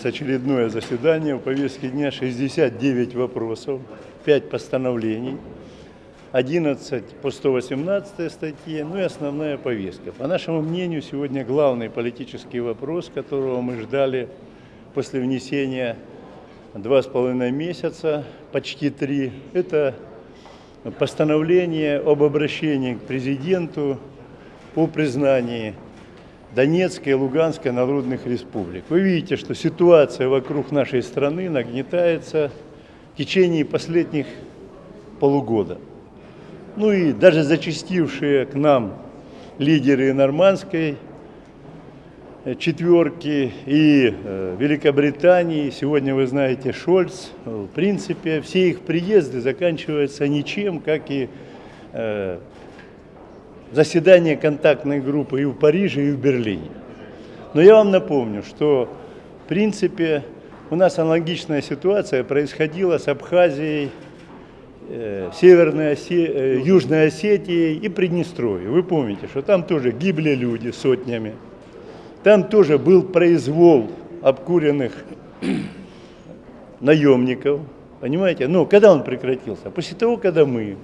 нас очередное заседание. В повестке дня 69 вопросов, 5 постановлений, 11 по 118 статье, ну и основная повестка. По нашему мнению, сегодня главный политический вопрос, которого мы ждали после внесения два с половиной месяца, почти три, это постановление об обращении к президенту по признанию Донецкой и Луганской народных республик. Вы видите, что ситуация вокруг нашей страны нагнетается в течение последних полугода. Ну и даже зачастившие к нам лидеры нормандской э, четверки и э, Великобритании, сегодня вы знаете Шольц, в принципе, все их приезды заканчиваются ничем, как и э, заседание контактной группы и в Париже, и в Берлине. Но я вам напомню, что в принципе у нас аналогичная ситуация происходила с Абхазией, э, Северной Осе... э, Южной Осетией и Приднестровьем. Вы помните, что там тоже гибли люди сотнями. Там тоже был произвол обкуренных наемников. Понимаете? Но когда он прекратился? После того, когда мы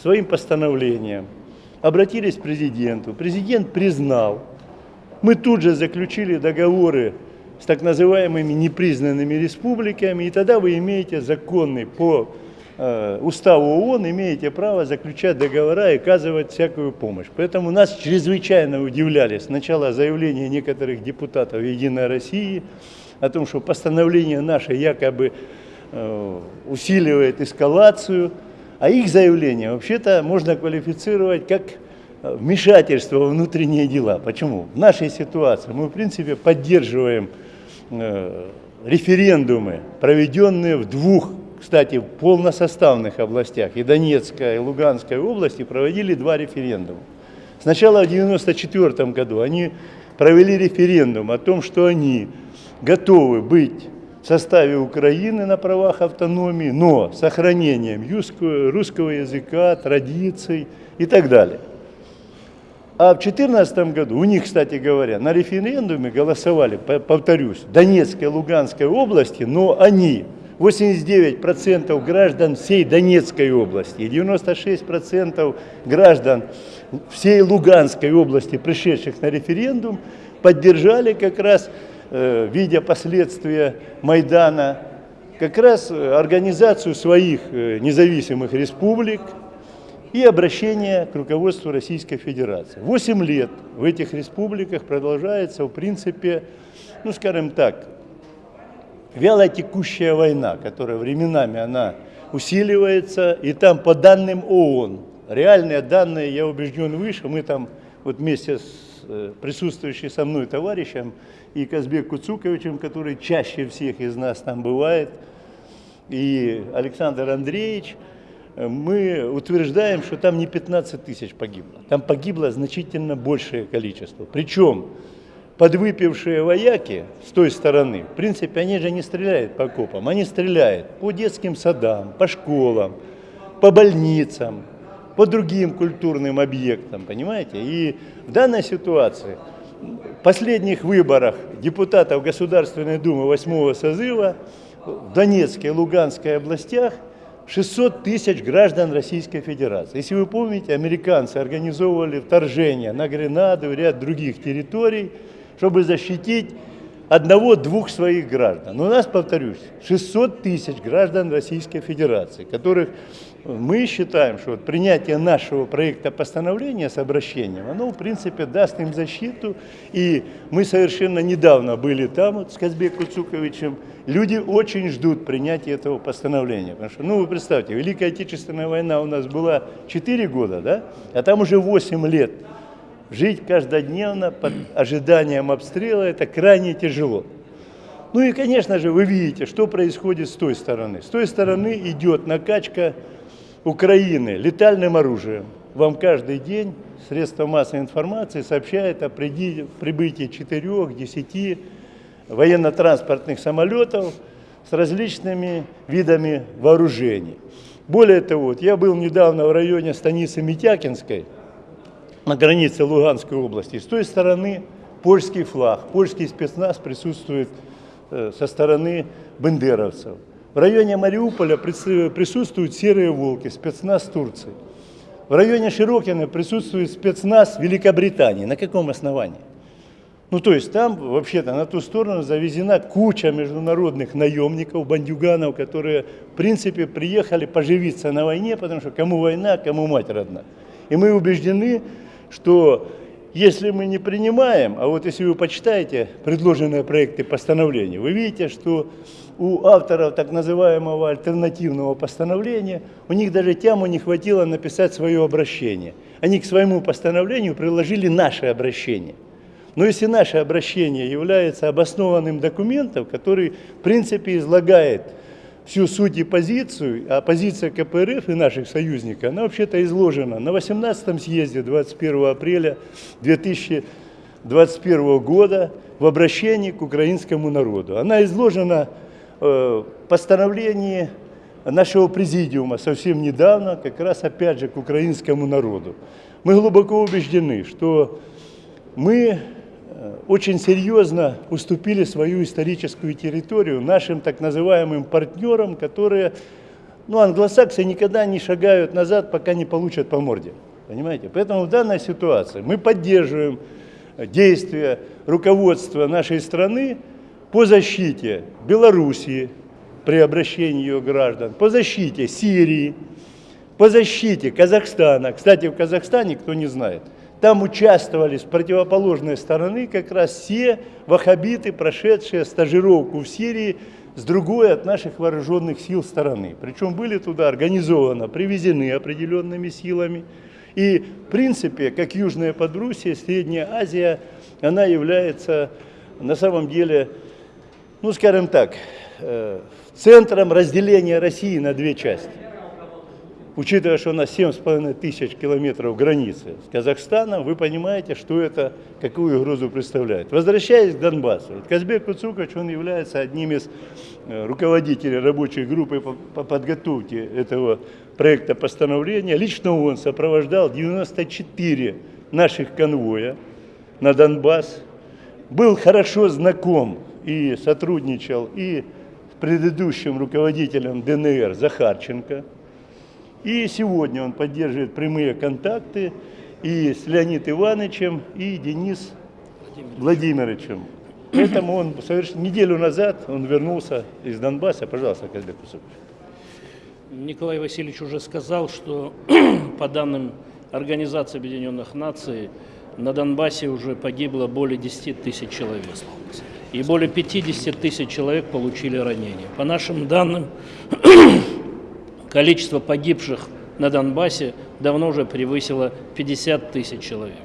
своим постановлением обратились к президенту. Президент признал. Мы тут же заключили договоры с так называемыми непризнанными республиками, и тогда вы имеете законный по э, уставу ООН, имеете право заключать договора и оказывать всякую помощь. Поэтому нас чрезвычайно удивляли сначала заявления некоторых депутатов Единой России о том, что постановление наше якобы э, усиливает эскалацию, а их заявление вообще-то можно квалифицировать как э, вмешательство во внутренние дела. Почему? В нашей ситуации мы, в принципе, поддерживаем э, референдумы, проведенные в двух, кстати, полносоставных областях. И Донецкая, и Луганская области проводили два референдума. Сначала в 1994 году они провели референдум о том, что они готовы быть в составе Украины на правах автономии, но с сохранением русского языка, традиций и так далее. А в 2014 году, у них, кстати говоря, на референдуме голосовали, повторюсь, Донецкой и Луганской области, но они, 89% граждан всей Донецкой области и 96% граждан всей Луганской области, пришедших на референдум, поддержали как раз видя последствия Майдана, как раз э, организацию своих э, независимых республик и обращение к руководству Российской Федерации. Восемь лет в этих республиках продолжается, в принципе, ну скажем так, вяло текущая война, которая временами она усиливается, и там по данным ООН, реальные данные, я убежден, выше, мы там вот вместе с Э, присутствующий со мной товарищем и Казбек Куцуковичем, который чаще всех из нас там бывает, и Александр Андреевич, э, мы утверждаем, что там не 15 тысяч погибло, там погибло значительно большее количество. Причем подвыпившие вояки с той стороны, в принципе, они же не стреляют по копам, они стреляют по детским садам, по школам, по больницам, по другим культурным объектам, понимаете? И в данной ситуации, в последних выборах депутатов Государственной Думы 8 созыва в Донецкой и Луганской областях 600 тысяч граждан Российской Федерации. Если вы помните, американцы организовывали вторжение на Гренаду и ряд других территорий, чтобы защитить одного-двух своих граждан. Но у нас, повторюсь, 600 тысяч граждан Российской Федерации, которых мы считаем, что вот принятие нашего проекта постановления с обращением, оно, в принципе, даст им защиту. И мы совершенно недавно были там вот, с Казбеком Цуковичем. Люди очень ждут принятия этого постановления. Потому что, ну, вы представьте, Великая Отечественная война у нас была 4 года, да? А там уже 8 лет. Жить каждодневно под ожиданием обстрела – это крайне тяжело. Ну и, конечно же, вы видите, что происходит с той стороны. С той стороны идет накачка Украины летальным оружием. Вам каждый день средства массовой информации сообщают о прибытии 4-10 военно-транспортных самолетов с различными видами вооружений. Более того, вот я был недавно в районе станицы Митякинской, на границе Луганской области. С той стороны польский флаг, польский спецназ присутствует э, со стороны бендеровцев. В районе Мариуполя присутствуют серые волки, спецназ Турции. В районе Широкина присутствует спецназ Великобритании. На каком основании? Ну, то есть там вообще-то на ту сторону завезена куча международных наемников, бандюганов, которые, в принципе, приехали поживиться на войне, потому что кому война, кому мать родна. И мы убеждены, что если мы не принимаем, а вот если вы почитаете предложенные проекты постановления, вы видите, что у авторов так называемого альтернативного постановления, у них даже тему не хватило написать свое обращение. Они к своему постановлению приложили наше обращение. Но если наше обращение является обоснованным документом, который в принципе излагает всю суть и позицию, а позиция КПРФ и наших союзников, она вообще-то изложена на 18-м съезде 21 апреля 2021 года в обращении к украинскому народу. Она изложена э, постановлении нашего президиума совсем недавно, как раз опять же к украинскому народу. Мы глубоко убеждены, что мы Э, очень серьезно уступили свою историческую территорию нашим так называемым партнерам, которые, ну, англосаксы никогда не шагают назад, пока не получат по морде. Понимаете? Поэтому в данной ситуации мы поддерживаем действия руководства нашей страны по защите Белоруссии при обращении ее граждан, по защите Сирии, по защите Казахстана. Кстати, в Казахстане, кто не знает, там участвовали с противоположной стороны как раз все ваххабиты, прошедшие стажировку в Сирии с другой от наших вооруженных сил стороны. Причем были туда организованно, привезены определенными силами. И в принципе, как Южная Подруссия, Средняя Азия, она является на самом деле, ну скажем так, э, центром разделения России на две части учитывая, что у нас 7,5 тысяч километров границы с Казахстаном, вы понимаете, что это, какую угрозу представляет. Возвращаясь к Донбассу, Казбек Куцукач, он является одним из э, руководителей рабочей группы по подготовке этого проекта постановления. Лично он сопровождал 94 наших конвоя на Донбасс, был хорошо знаком и сотрудничал и с предыдущим руководителем ДНР Захарченко, и сегодня он поддерживает прямые контакты и с Леонидом Ивановичем, и Денис Владимировичем. Поэтому он совершенно неделю назад он вернулся из Донбасса. Пожалуйста, Казбек Кусукович. Николай Васильевич уже сказал, что по данным Организации Объединенных Наций на Донбассе уже погибло более 10 тысяч человек. И более 50 тысяч человек получили ранения. По нашим данным, Количество погибших на Донбассе давно уже превысило 50 тысяч человек.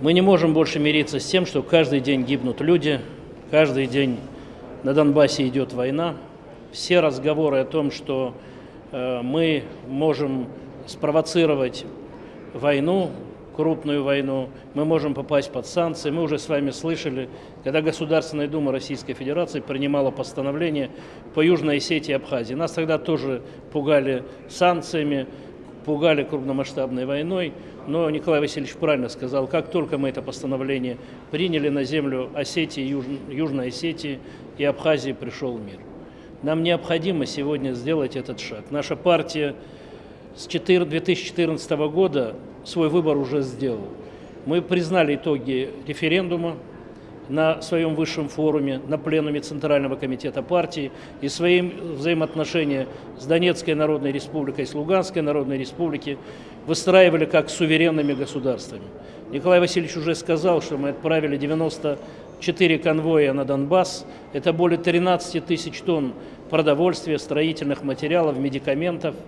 Мы не можем больше мириться с тем, что каждый день гибнут люди, каждый день на Донбассе идет война. Все разговоры о том, что э, мы можем спровоцировать войну, крупную войну, мы можем попасть под санкции. Мы уже с вами слышали, когда Государственная Дума Российской Федерации принимала постановление по Южной Осетии и Абхазии. Нас тогда тоже пугали санкциями, пугали крупномасштабной войной, но Николай Васильевич правильно сказал, как только мы это постановление приняли на землю Осетии, Юж... Южной Осетии и Абхазии пришел мир. Нам необходимо сегодня сделать этот шаг. Наша партия с 2014 года свой выбор уже сделал. Мы признали итоги референдума на своем высшем форуме, на пленуме Центрального комитета партии и своим взаимоотношения с Донецкой Народной Республикой, с Луганской Народной Республикой выстраивали как суверенными государствами. Николай Васильевич уже сказал, что мы отправили 94 конвоя на Донбасс. Это более 13 тысяч тонн продовольствия, строительных материалов, медикаментов –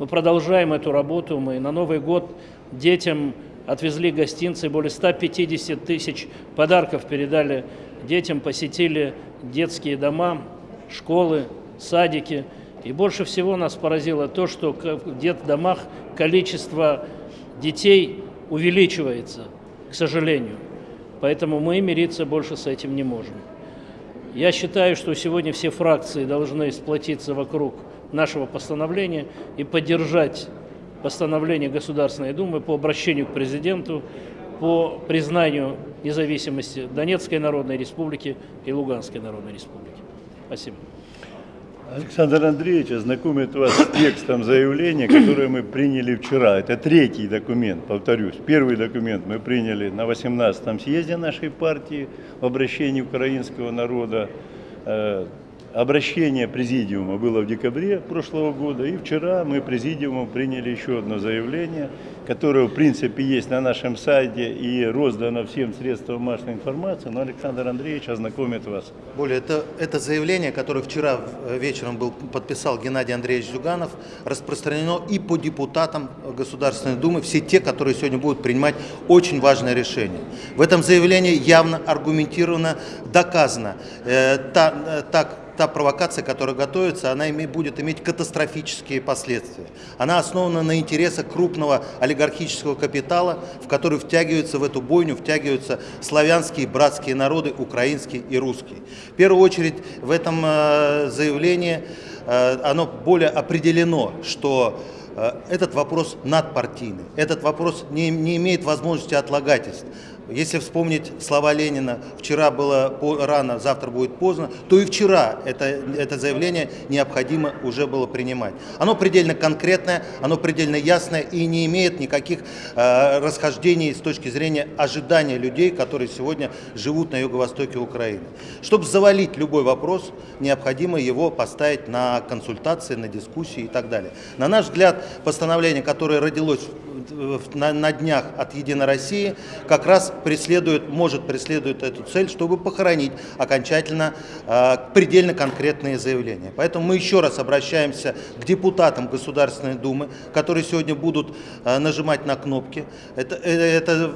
мы продолжаем эту работу. Мы на Новый год детям отвезли гостинцы, более 150 тысяч подарков передали детям, посетили детские дома, школы, садики. И больше всего нас поразило то, что в детдомах количество детей увеличивается, к сожалению. Поэтому мы мириться больше с этим не можем. Я считаю, что сегодня все фракции должны сплотиться вокруг нашего постановления и поддержать постановление Государственной Думы по обращению к президенту по признанию независимости Донецкой Народной Республики и Луганской Народной Республики. Спасибо. Александр Андреевич ознакомит вас с текстом заявления, которое мы приняли вчера. Это третий документ, повторюсь. Первый документ мы приняли на 18-м съезде нашей партии в обращении украинского народа. Обращение президиума было в декабре прошлого года, и вчера мы президиумом приняли еще одно заявление, которое в принципе есть на нашем сайте и роздано всем средствам массовой информации, но Александр Андреевич ознакомит вас. Более, это, это заявление, которое вчера э, вечером был, подписал Геннадий Андреевич Зюганов, распространено и по депутатам Государственной Думы, все те, которые сегодня будут принимать очень важное решение. В этом заявлении явно аргументированно доказано э, та, э, так, та провокация, которая готовится, она будет иметь катастрофические последствия. Она основана на интересах крупного олигархического капитала, в который втягиваются в эту бойню, втягиваются славянские братские народы, украинские и русские. В первую очередь в этом э, заявлении э, оно более определено, что э, этот вопрос надпартийный, этот вопрос не, не имеет возможности отлагательств. Если вспомнить слова Ленина «вчера было рано, завтра будет поздно», то и вчера это, это заявление необходимо уже было принимать. Оно предельно конкретное, оно предельно ясное и не имеет никаких э, расхождений с точки зрения ожидания людей, которые сегодня живут на юго-востоке Украины. Чтобы завалить любой вопрос, необходимо его поставить на консультации, на дискуссии и так далее. На наш взгляд, постановление, которое родилось на, на днях от Единой России, как раз преследует, может преследует эту цель, чтобы похоронить окончательно э, предельно конкретные заявления. Поэтому мы еще раз обращаемся к депутатам Государственной Думы, которые сегодня будут э, нажимать на кнопки. Это, э, это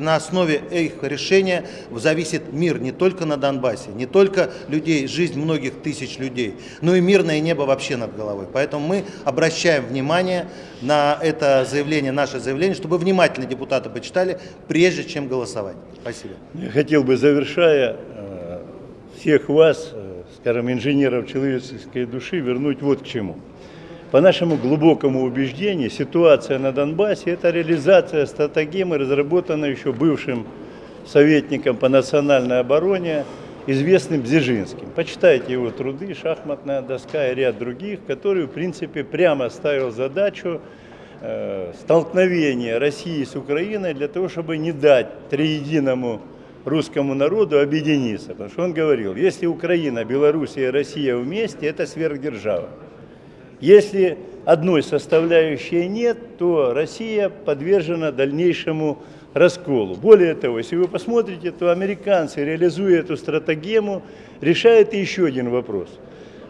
на основе их решения зависит мир не только на Донбассе, не только людей, жизнь многих тысяч людей, но и мирное небо вообще над головой. Поэтому мы обращаем внимание на это заявление, наше заявление, чтобы внимательно депутаты почитали, прежде чем голосовать. Спасибо. Я хотел бы, завершая, э, всех вас, э, скажем, инженеров человеческой души, вернуть вот к чему. По нашему глубокому убеждению, ситуация на Донбассе – это реализация стратегемы, разработанной еще бывшим советником по национальной обороне, известным Бзежинским. Почитайте его труды, шахматная доска и ряд других, который, в принципе, прямо ставил задачу Э, столкновения России с Украиной для того, чтобы не дать триединому русскому народу объединиться. Потому что он говорил, если Украина, Белоруссия и Россия вместе, это сверхдержава. Если одной составляющей нет, то Россия подвержена дальнейшему расколу. Более того, если вы посмотрите, то американцы, реализуя эту стратегему, решают еще один вопрос.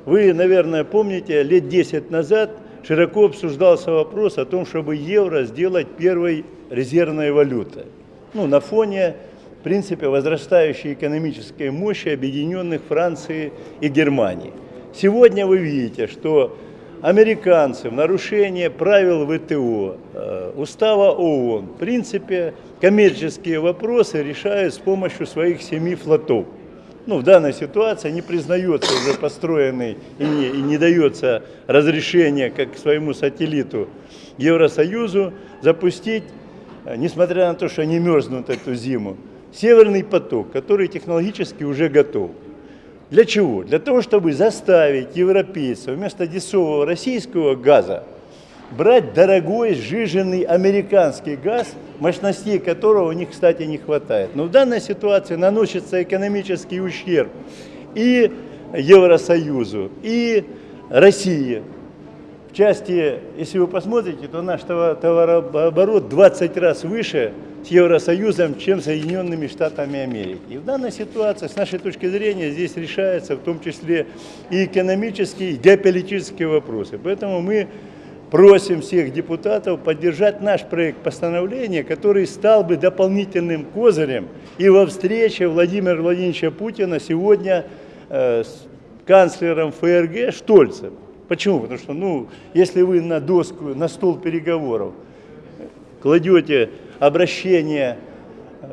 Вы, наверное, помните, лет 10 назад – широко обсуждался вопрос о том, чтобы евро сделать первой резервной валютой. Ну, на фоне, в принципе, возрастающей экономической мощи объединенных Франции и Германии. Сегодня вы видите, что американцы в нарушение правил ВТО, э, устава ООН, в принципе, коммерческие вопросы решают с помощью своих семи флотов ну, в данной ситуации не признается уже построенный и не, и не дается разрешение как своему сателлиту Евросоюзу запустить, э, несмотря на то, что они мерзнут эту зиму, Северный поток, который технологически уже готов. Для чего? Для того, чтобы заставить европейцев вместо дешевого российского газа брать дорогой сжиженный американский газ, мощностей которого у них, кстати, не хватает. Но в данной ситуации наносится экономический ущерб и Евросоюзу, и России. В части, если вы посмотрите, то наш товарооборот 20 раз выше с Евросоюзом, чем Соединенными Штатами Америки. И в данной ситуации, с нашей точки зрения, здесь решаются в том числе и экономические, и геополитические вопросы. Поэтому мы просим всех депутатов поддержать наш проект постановления, который стал бы дополнительным козырем и во встрече Владимира Владимировича Путина сегодня э, с канцлером ФРГ Штольцем. Почему? Потому что, ну, если вы на доску, на стол переговоров кладете обращение э,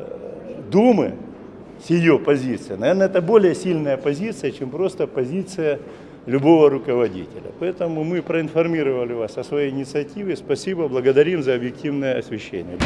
Думы с ее позицией, наверное, это более сильная позиция, чем просто позиция любого руководителя. Поэтому мы проинформировали вас о своей инициативе. Спасибо, благодарим за объективное освещение.